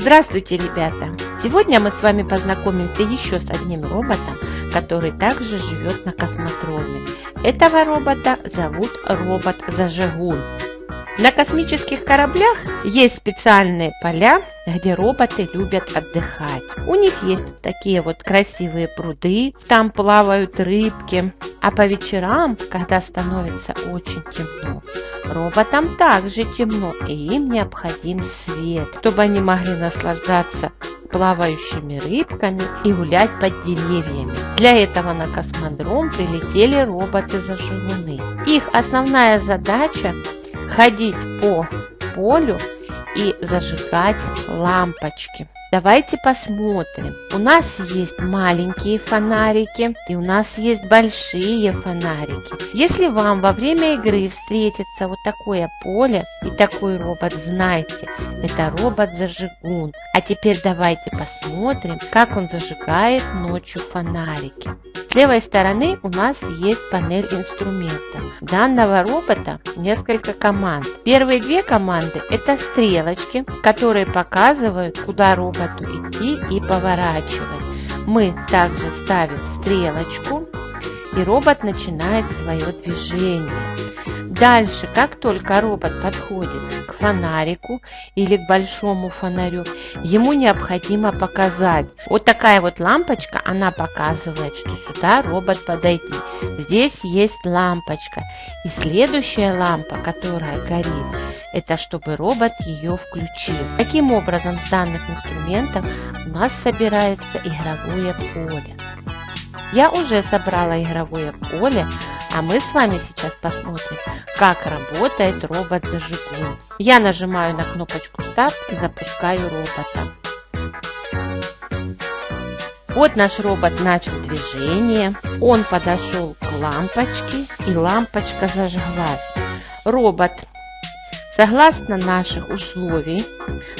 Здравствуйте, ребята! Сегодня мы с вами познакомимся еще с одним роботом, который также живет на космодроме. Этого робота зовут робот-зажигун. На космических кораблях есть специальные поля, где роботы любят отдыхать. У них есть такие вот красивые пруды, там плавают рыбки. А по вечерам, когда становится очень темно, роботам также темно, и им необходим свет, чтобы они могли наслаждаться плавающими рыбками и гулять под деревьями. Для этого на космодром прилетели роботы-зажигуны. Их основная задача ходить по полю и зажигать лампочки. Давайте посмотрим. У нас есть маленькие фонарики и у нас есть большие фонарики. Если вам во время игры встретится вот такое поле и такой робот, знайте, это робот-зажигун. А теперь давайте посмотрим, как он зажигает ночью фонарики. С левой стороны у нас есть панель инструментов. Данного робота несколько команд. Первые две команды это стрелочки, которые показывают, куда роботу идти и поворачивать. Мы также ставим стрелочку и робот начинает свое движение. Дальше, как только робот подходит к фонарику или к большому фонарю, ему необходимо показать. Вот такая вот лампочка, она показывает, что сюда робот подойти. Здесь есть лампочка. И следующая лампа, которая горит, это чтобы робот ее включил. Таким образом, с данных инструментов у нас собирается игровое поле. Я уже собрала игровое поле, а мы с вами сейчас посмотрим, как работает робот-зажигун. Я нажимаю на кнопочку «Старт» и запускаю робота. Вот наш робот начал движение, он подошел к лампочке и лампочка зажглась. Робот, согласно наших условий,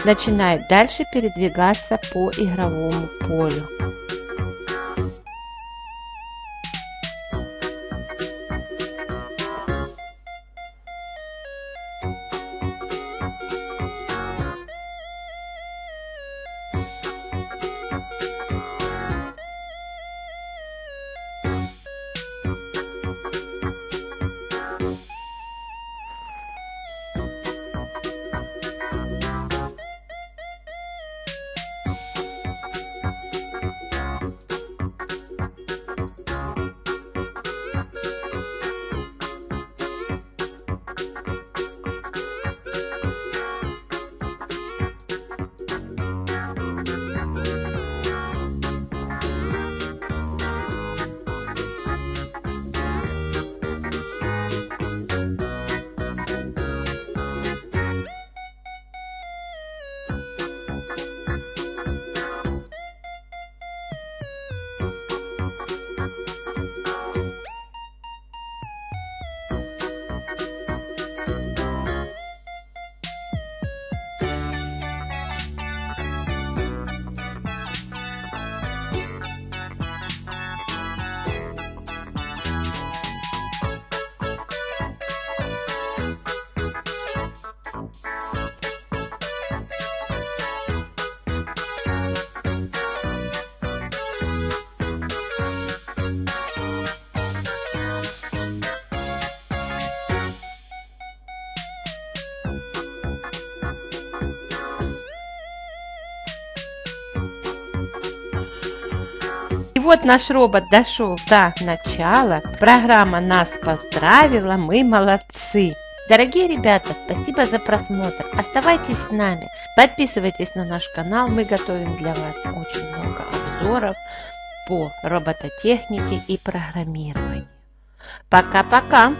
начинает дальше передвигаться по игровому полю. Вот наш робот дошел до начала. Программа нас поздравила, мы молодцы. Дорогие ребята, спасибо за просмотр. Оставайтесь с нами. Подписывайтесь на наш канал. Мы готовим для вас очень много обзоров по робототехнике и программированию. Пока-пока!